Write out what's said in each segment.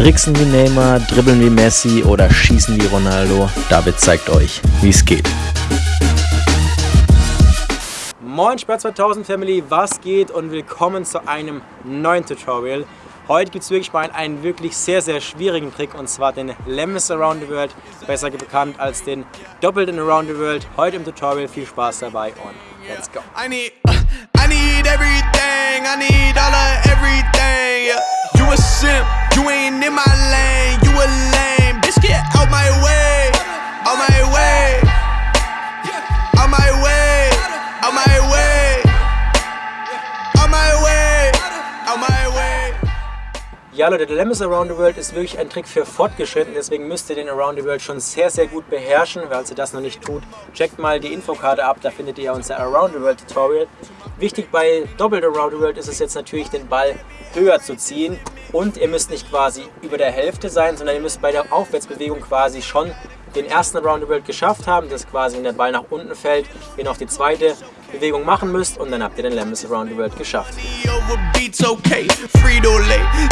Tricksen wie Neymar, dribbeln wie Messi oder schießen wie Ronaldo? David zeigt euch, wie es geht. Moin Sport 2000 Family, was geht und willkommen zu einem neuen Tutorial. Heute gibt es wirklich mal einen wirklich sehr, sehr schwierigen Trick und zwar den Lemmis Around the World, besser bekannt als den Doppelten Around the World. Heute im Tutorial, viel Spaß dabei und let's go. I need, I need everything, I need all of everything, yeah. Ja Leute, der Lemmis Around the World ist wirklich ein Trick für Fortgeschritten, deswegen müsst ihr den Around the World schon sehr, sehr gut beherrschen. Falls ihr das noch nicht tut, checkt mal die Infokarte ab, da findet ihr unser Around the World Tutorial. Wichtig bei Doppelt Around the World ist es jetzt natürlich, den Ball höher zu ziehen und ihr müsst nicht quasi über der Hälfte sein, sondern ihr müsst bei der Aufwärtsbewegung quasi schon den ersten Around the World geschafft haben, dass quasi wenn der Ball nach unten fällt, ihr noch die zweite Bewegung machen müsst und dann habt ihr den Lemmis Around the World geschafft.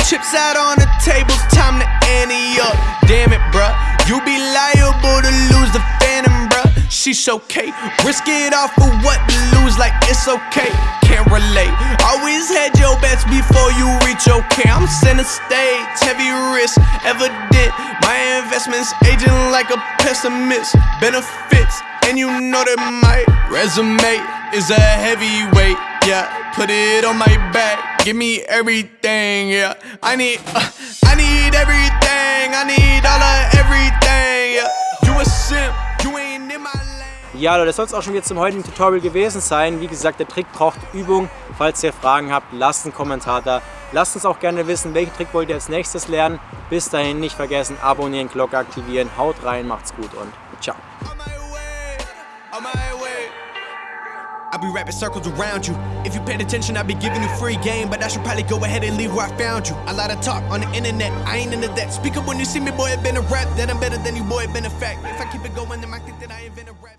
Chips out on the tables, time to ante up. Damn it, bruh. You be liable to lose the phantom, bruh. She's okay. Risk it all for what to lose, like it's okay. Can't relate. Always had your bets before you reach okay. I'm center stage, heavy risk, evident. My investments aging like a pessimist. Benefits, and you know that my resume is a heavyweight. Yeah, put it on my back. Give me everything. Yeah, I need, uh, I need everything. I need all of everything. Yeah, you a simp, you ain't in my lane. Ja Leute, das soll es auch schon wieder zum heutigen Tutorial gewesen sein. Wie gesagt, der Trick braucht Übung. Falls ihr Fragen habt, lasst einen Kommentar da. Lasst uns auch gerne wissen, welchen Trick wollt ihr als nächstes lernen. Bis dahin nicht vergessen, abonnieren, Glocke aktivieren. Haut rein, macht's gut und ciao. I'll be wrapping circles around you. If you paid attention, I'd be giving you free game, but I should probably go ahead and leave where I found you. A lot of talk on the internet, I ain't into that. Speak up when you see me, boy, it been a rap. That I'm better than you, boy, been a fact. If I keep it going, then I think that I invent a rap.